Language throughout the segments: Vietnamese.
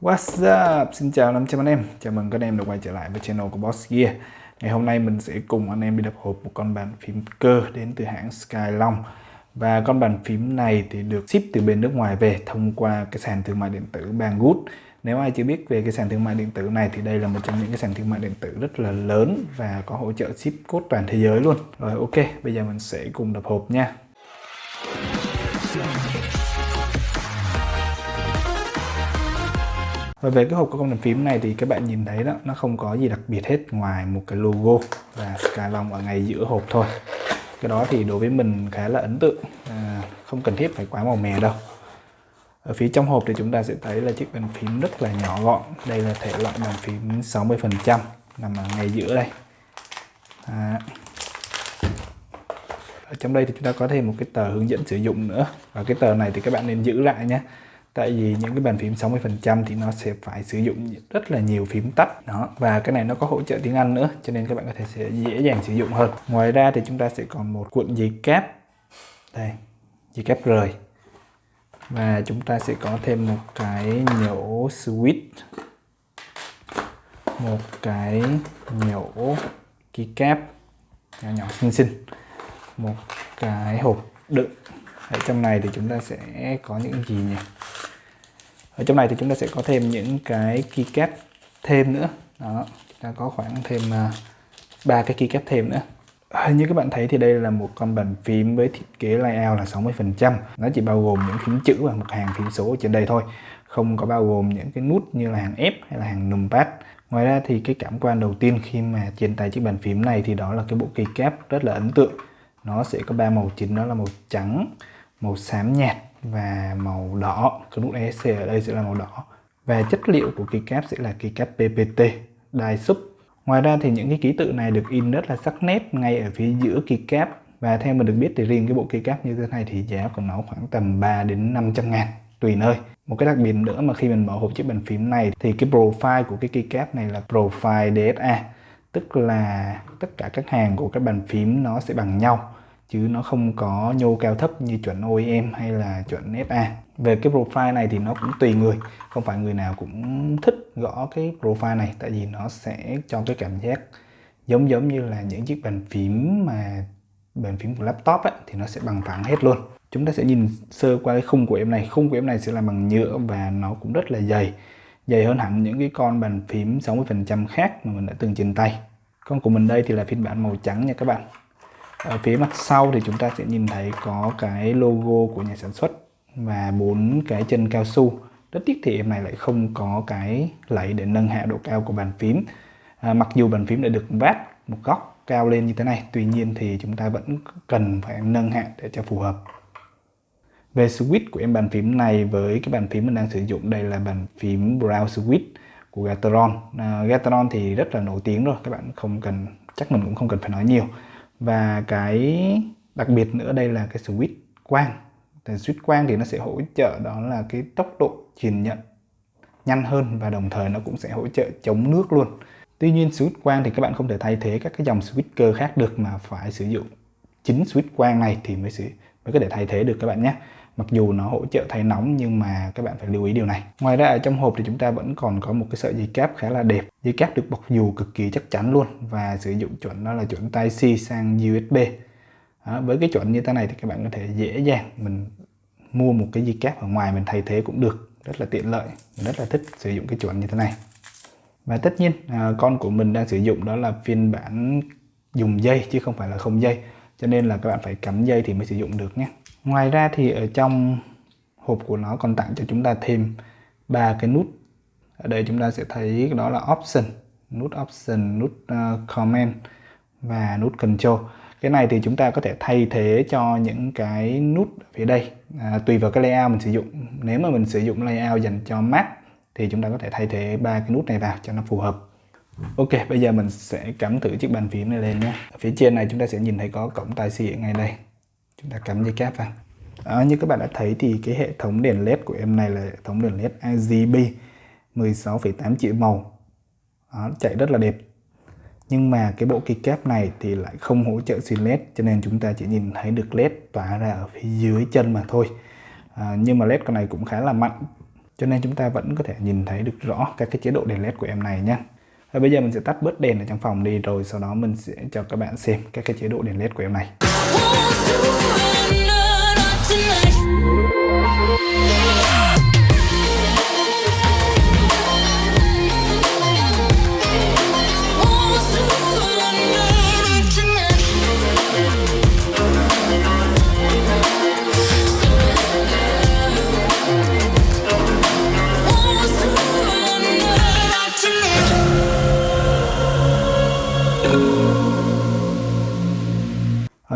What's up? Xin chào 500 anh em. Chào mừng các anh em đã quay trở lại với channel của Boss Gear. Ngày hôm nay mình sẽ cùng anh em đi đập hộp một con bàn phím cơ đến từ hãng Skylong Và con bàn phím này thì được ship từ bên nước ngoài về thông qua cái sàn thương mại điện tử Banggood. Nếu ai chưa biết về cái sàn thương mại điện tử này thì đây là một trong những cái sàn thương mại điện tử rất là lớn và có hỗ trợ ship code toàn thế giới luôn. Rồi ok, bây giờ mình sẽ cùng đập hộp nha. Và về cái hộp của con bàn phím này thì các bạn nhìn thấy đó nó không có gì đặc biệt hết ngoài một cái logo và Skylong ở ngay giữa hộp thôi. Cái đó thì đối với mình khá là ấn tượng à, không cần thiết phải quá màu mè đâu. Ở phía trong hộp thì chúng ta sẽ thấy là chiếc bàn phím rất là nhỏ gọn. Đây là thể loại bàn phím 60 phần trăm nằm ở ngay giữa đây. À. ở trong đây thì chúng ta có thêm một cái tờ hướng dẫn sử dụng nữa. Và cái tờ này thì các bạn nên giữ lại nhé tại vì những cái bàn phím 60% thì nó sẽ phải sử dụng rất là nhiều phím tắt đó, và cái này nó có hỗ trợ tiếng Anh nữa, cho nên các bạn có thể sẽ dễ dàng sử dụng hơn. Ngoài ra thì chúng ta sẽ còn một cuộn dây cáp đây, dây cáp rời. Và chúng ta sẽ có thêm một cái nhổ switch. Một cái nhổ keycap nhỏ nhỏ xinh xinh. Một cái hộp đựng. Ở trong này thì chúng ta sẽ có những gì nhỉ? Ở trong này thì chúng ta sẽ có thêm những cái keycap thêm nữa. Đó, chúng ta có khoảng thêm à, ba cái keycap thêm nữa. Như các bạn thấy thì đây là một con bàn phím với thiết kế layout là 60% nó chỉ bao gồm những phím chữ và một hàng phím số ở trên đây thôi. Không có bao gồm những cái nút như là hàng F hay là hàng numpad. Ngoài ra thì cái cảm quan đầu tiên khi mà trên tay chiếc bàn phím này thì đó là cái bộ keycap rất là ấn tượng. Nó sẽ có ba màu chính, đó là màu trắng, màu xám nhạt và màu đỏ. Cái nút ESC ở đây sẽ là màu đỏ. Và chất liệu của keycap sẽ là keycap PPT đai sub. Ngoài ra thì những cái ký tự này được in rất là sắc nét ngay ở phía giữa keycap và theo mình được biết thì riêng cái bộ keycap như thế này thì giá của nó khoảng tầm 3 đến 500 ngàn, tùy nơi. Một cái đặc biệt nữa mà khi mình mở hộp chiếc bàn phím này thì cái profile của cái keycap này là profile DSA tức là tất cả các hàng của các bàn phím nó sẽ bằng nhau chứ nó không có nhô cao thấp như chuẩn OEM hay là chuẩn FA. Về cái profile này thì nó cũng tùy người, không phải người nào cũng thích gõ cái profile này tại vì nó sẽ cho cái cảm giác giống giống như là những chiếc bàn phím mà bàn phím của laptop ấy, thì nó sẽ bằng phẳng hết luôn. Chúng ta sẽ nhìn sơ qua cái khung của em này, khung của em này sẽ là bằng nhựa và nó cũng rất là dày. Dày hơn hẳn những cái con bàn phím 60% khác mà mình đã từng trên tay. Con của mình đây thì là phiên bản màu trắng nha các bạn ở phía mặt sau thì chúng ta sẽ nhìn thấy có cái logo của nhà sản xuất và bốn cái chân cao su. Rất tiếc thì em này lại không có cái lẫy để nâng hạ độ cao của bàn phím. À, mặc dù bàn phím đã được vát một góc cao lên như thế này tuy nhiên thì chúng ta vẫn cần phải nâng hạ để cho phù hợp. Về switch của em bàn phím này với cái bàn phím mình đang sử dụng đây là bàn phím Brown Switch của Gateron. À, Gateron thì rất là nổi tiếng rồi các bạn không cần chắc mình cũng không cần phải nói nhiều và cái đặc biệt nữa đây là cái switch quang. Thì switch quang thì nó sẽ hỗ trợ đó là cái tốc độ truyền nhận nhanh hơn và đồng thời nó cũng sẽ hỗ trợ chống nước luôn. Tuy nhiên switch quang thì các bạn không thể thay thế các cái dòng switch cơ khác được mà phải sử dụng chính switch quang này thì mới mới có thể thay thế được các bạn nhé mặc dù nó hỗ trợ thay nóng nhưng mà các bạn phải lưu ý điều này. Ngoài ra ở trong hộp thì chúng ta vẫn còn có một cái sợi dây cáp khá là đẹp. Dây cáp được bọc dù cực kỳ chắc chắn luôn và sử dụng chuẩn đó là chuẩn Type C sang USB đó, với cái chuẩn như thế này thì các bạn có thể dễ dàng mình mua một cái dây cáp ở ngoài mình thay thế cũng được. Rất là tiện lợi mình rất là thích sử dụng cái chuẩn như thế này. Và tất nhiên à, con của mình đang sử dụng đó là phiên bản dùng dây chứ không phải là không dây. Cho nên là các bạn phải cắm dây thì mới sử dụng được nhé ngoài ra thì ở trong hộp của nó còn tặng cho chúng ta thêm ba cái nút. Ở đây chúng ta sẽ thấy đó là option nút option nút uh, comment và nút control. Cái này thì chúng ta có thể thay thế cho những cái nút ở phía đây. À, tùy vào cái layout mình sử dụng. Nếu mà mình sử dụng layout dành cho Mac thì chúng ta có thể thay thế ba cái nút này vào cho nó phù hợp. Ok, bây giờ mình sẽ cắm thử chiếc bàn phím này lên nhé. Ở phía trên này chúng ta sẽ nhìn thấy có cổng tai xì ở ngay đây chúng ta cắm dây cáp vào. À, như các bạn đã thấy thì cái hệ thống đèn led của em này là hệ thống đèn led RGB 16,8 triệu màu. Đó, chạy rất là đẹp. Nhưng mà cái bộ keycap này thì lại không hỗ trợ xuyên led cho nên chúng ta chỉ nhìn thấy được led tỏa ra ở phía dưới chân mà thôi. À, nhưng mà led con này cũng khá là mạnh cho nên chúng ta vẫn có thể nhìn thấy được rõ các cái chế độ đèn led của em này nhé và bây giờ mình sẽ tắt bớt đèn ở trong phòng đi rồi sau đó mình sẽ cho các bạn xem các cái chế độ đèn led của em này. Đó,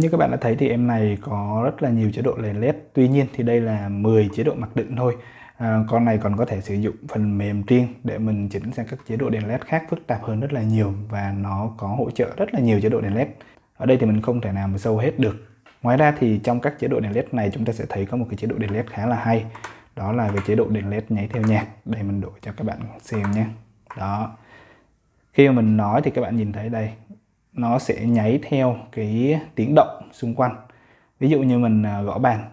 như các bạn đã thấy thì em này có rất là nhiều chế độ đèn led tuy nhiên thì đây là 10 chế độ mặc định thôi. À, con này còn có thể sử dụng phần mềm riêng để mình chỉnh sang các chế độ đèn led khác phức tạp hơn rất là nhiều và nó có hỗ trợ rất là nhiều chế độ đèn led ở đây thì mình không thể nào mà sâu hết được. Ngoài ra thì trong các chế độ đèn led này chúng ta sẽ thấy có một cái chế độ đèn led khá là hay. Đó là cái chế độ đèn led nháy theo nhạc. Đây mình đổi cho các bạn xem nhé. Đó. Khi mà mình nói thì các bạn nhìn thấy đây nó sẽ nháy theo cái tiếng động xung quanh. Ví dụ như mình à, gõ bàn.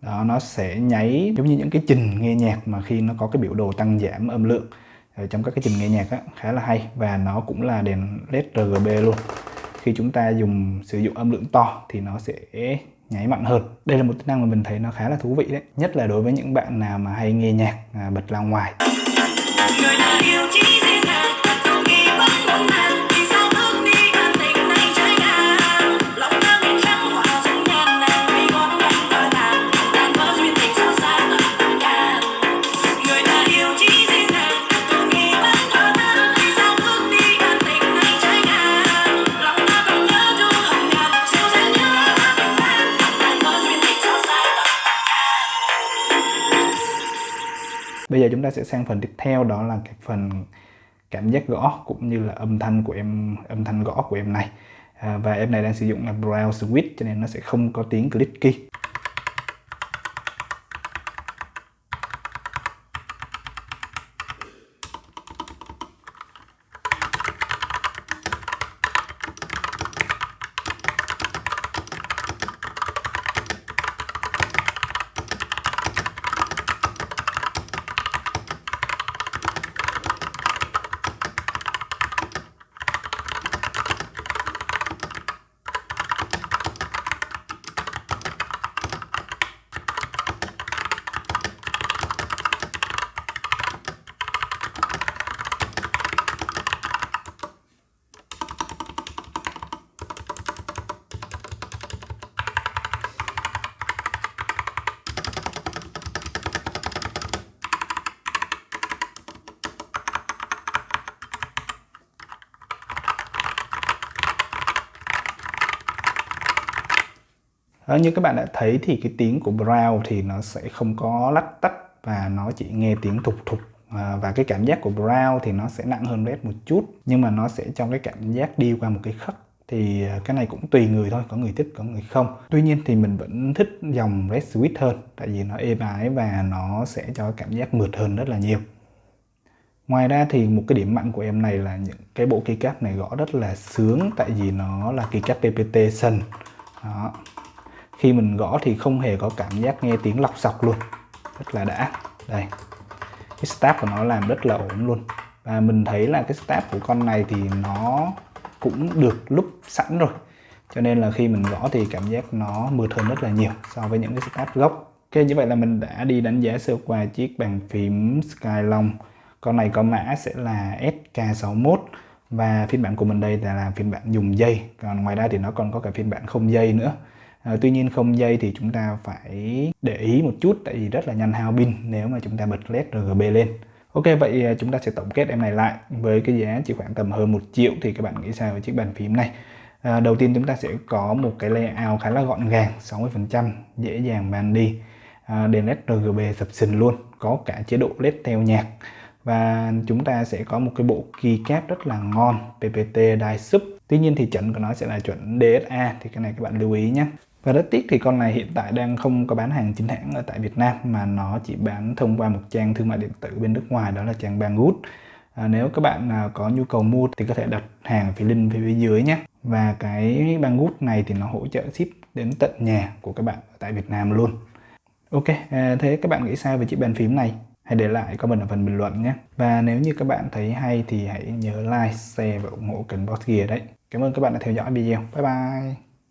Đó nó sẽ nháy giống như những cái trình nghe nhạc mà khi nó có cái biểu đồ tăng giảm âm lượng ở trong các cái trình nghe nhạc á, khá là hay và nó cũng là đèn led RGB luôn. Khi chúng ta dùng sử dụng âm lượng to thì nó sẽ nháy mạnh hơn. Đây là một tính năng mà mình thấy nó khá là thú vị đấy nhất là đối với những bạn nào mà hay nghe nhạc à, bật ra ngoài. Bây giờ chúng ta sẽ sang phần tiếp theo đó là cái phần cảm giác gõ cũng như là âm thanh của em âm thanh gõ của em này. À, và em này đang sử dụng là brow switch cho nên nó sẽ không có tiếng clicky Đó, như các bạn đã thấy thì cái tiếng của Brown thì nó sẽ không có lách tách và nó chỉ nghe tiếng thục thục. À, và cái cảm giác của Brown thì nó sẽ nặng hơn Red một chút nhưng mà nó sẽ trong cái cảm giác đi qua một cái khắc thì ờ, cái này cũng tùy người thôi có người thích có người không. Tuy nhiên thì mình vẫn thích dòng Red Sweet hơn tại vì nó êm ái và nó sẽ cho cảm giác mượt hơn rất là nhiều. Ngoài ra thì một cái điểm mạnh của em này là những cái bộ keycap này gõ rất là sướng tại vì nó là keycap PPT sân đó khi mình gõ thì không hề có cảm giác nghe tiếng lọc sọc luôn. Rất là đã. Đây. Cái step của nó làm rất là ổn luôn. Và mình thấy là cái step của con này thì nó cũng được lúc sẵn rồi. Cho nên là khi mình gõ thì cảm giác nó mượt hơn rất là nhiều so với những cái step gốc. Ok, như vậy là mình đã đi đánh giá sơ qua chiếc bàn phím Skylong con này có mã sẽ là SK61 và phiên bản của mình đây là phiên bản dùng dây. Còn ngoài ra thì nó còn có cả phiên bản không dây nữa. À, tuy nhiên không dây thì chúng ta phải để ý một chút tại vì rất là nhanh hao pin nếu mà chúng ta bật led RGB lên. Ok vậy à, chúng ta sẽ tổng kết em này lại với cái giá chỉ khoảng tầm hơn một triệu thì các bạn nghĩ sao về chiếc bàn phím này? À, đầu tiên chúng ta sẽ có một cái layout khá là gọn gàng 60% dễ dàng bàn đi à, đèn led RGB sập sình luôn có cả chế độ led theo nhạc và chúng ta sẽ có một cái bộ keycap rất là ngon PPT Dai Sub Tuy nhiên thì chuẩn của nó sẽ là chuẩn DSA thì cái này các bạn lưu ý nhé và rất tiếc thì con này hiện tại đang không có bán hàng chính hãng ở tại Việt Nam mà nó chỉ bán thông qua một trang thương mại điện tử bên nước ngoài đó là trang Banggood. À, nếu các bạn à, có nhu cầu mua thì có thể đặt hàng phía link phía dưới nhé. Và cái Banggood này thì nó hỗ trợ ship đến tận nhà của các bạn ở tại Việt Nam luôn. Ok, à, thế các bạn nghĩ sao về chiếc bàn phím này? Hãy để lại comment ở phần bình luận nhé. Và nếu như các bạn thấy hay thì hãy nhớ like, share và ủng hộ kênh Boss Gear đấy. Cảm ơn các bạn đã theo dõi video. Bye bye!